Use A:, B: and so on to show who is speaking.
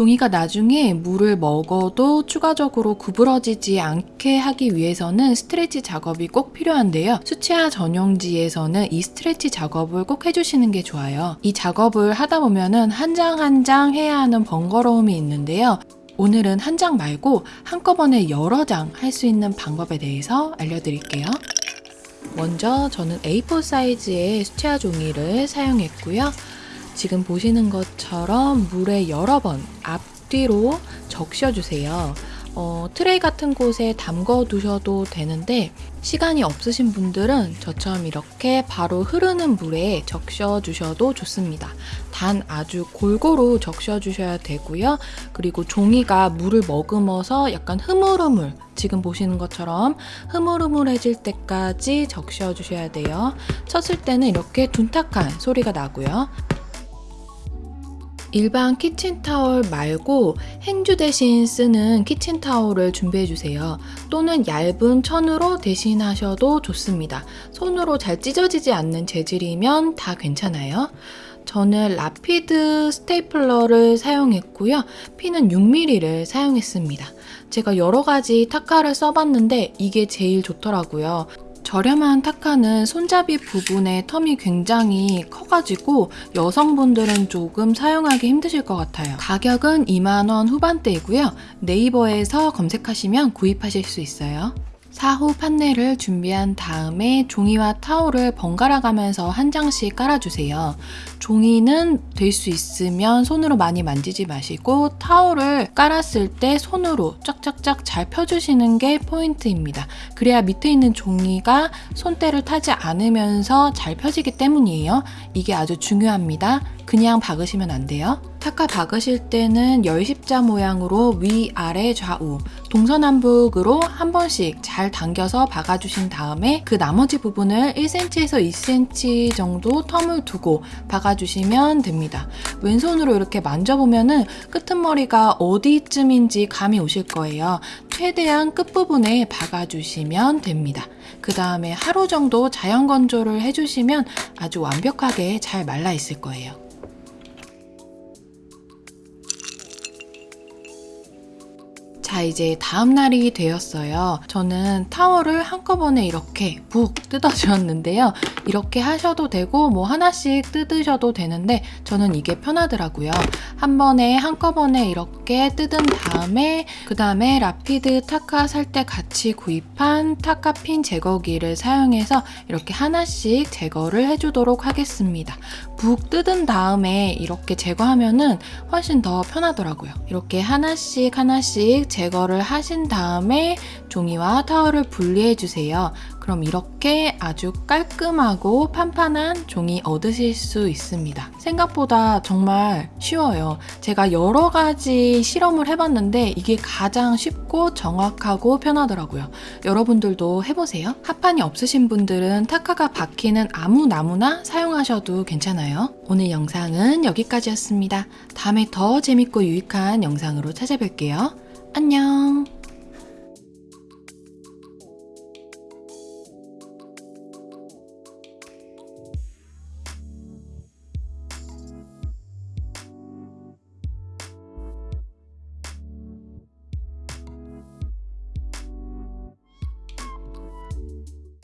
A: 종이가 나중에 물을 먹어도 추가적으로 구부러지지 않게 하기 위해서는 스트레치 작업이 꼭 필요한데요. 수채화 전용지에서는 이 스트레치 작업을 꼭 해주시는 게 좋아요. 이 작업을 하다 보면은 한 장 한 장 해야 하는 번거로움이 있는데요. 오늘은 한 장 말고 한꺼번에 여러 장 할 수 있는 방법에 대해서 알려드릴게요. 먼저 저는 A4 사이즈의 수채화 종이를 사용했고요. 지금 보시는 것처럼 물에 여러 번 앞뒤로 적셔주세요. 어, 트레이 같은 곳에 담궈 두셔도 되는데 시간이 없으신 분들은 저처럼 이렇게 바로 흐르는 물에 적셔 주셔도 좋습니다. 단 아주 골고루 적셔 주셔야 되고요. 그리고 종이가 물을 머금어서 약간 흐물흐물 지금 보시는 것처럼 흐물흐물해질 때까지 적셔 주셔야 돼요. 쳤을 때는 이렇게 둔탁한 소리가 나고요. 일반 키친타월 말고 행주 대신 쓰는 키친타월을 준비해주세요. 또는 얇은 천으로 대신하셔도 좋습니다. 손으로 잘 찢어지지 않는 재질이면 다 괜찮아요. 저는 라피드 스테이플러를 사용했고요. 핀은 6mm를 사용했습니다. 제가 여러 가지 타카를 써봤는데 이게 제일 좋더라고요. 저렴한 타카는 손잡이 부분에 텀이 굉장히 커가지고 여성분들은 조금 사용하기 힘드실 것 같아요. 가격은 2만원 후반대이고요. 네이버에서 검색하시면 구입하실 수 있어요. 사후 판넬을 준비한 다음에 종이와 타올을 번갈아 가면서 한 장씩 깔아주세요. 종이는 될 수 있으면 손으로 많이 만지지 마시고 타올을 깔았을 때 손으로 쫙쫙쫙 잘 펴주시는 게 포인트입니다. 그래야 밑에 있는 종이가 손때를 타지 않으면서 잘 펴지기 때문이에요. 이게 아주 중요합니다. 그냥 박으시면 안 돼요. 타카 박으실 때는 열십자 모양으로 위, 아래, 좌우 동서남북으로 한 번씩 잘 당겨서 박아주신 다음에 그 나머지 부분을 1cm에서 2cm 정도 텀을 두고 박아주시면 됩니다. 왼손으로 이렇게 만져보면 은 끄트머리가 어디쯤인지 감이 오실 거예요. 최대한 끝부분에 박아주시면 됩니다. 그 다음에 하루 정도 자연 건조를 해주시면 아주 완벽하게 잘 말라 있을 거예요. 자 이제 다음 날이 되었어요. 저는 타월을 한꺼번에 이렇게 푹 뜯어주었는데요. 이렇게 하셔도 되고 뭐 하나씩 뜯으셔도 되는데 저는 이게 편하더라고요. 한 번에 한꺼번에 이렇게 뜯은 다음에 그 다음에 라피드 타카 살 때 같이 구입한 타카핀 제거기를 사용해서 이렇게 하나씩 제거를 해주도록 하겠습니다. 푹 뜯은 다음에 이렇게 제거하면은 훨씬 더 편하더라고요. 이렇게 하나씩 하나씩 제거를 하신 다음에 종이와 타월을 분리해 주세요. 그럼 이렇게 아주 깔끔하고 판판한 종이 얻으실 수 있습니다. 생각보다 정말 쉬워요. 제가 여러 가지 실험을 해봤는데 이게 가장 쉽고 정확하고 편하더라고요. 여러분들도 해보세요. 합판이 없으신 분들은 타카가 박히는 아무 나무나 사용하셔도 괜찮아요. 오늘 영상은 여기까지였습니다. 다음에 더 재밌고 유익한 영상으로 찾아뵐게요. 안녕!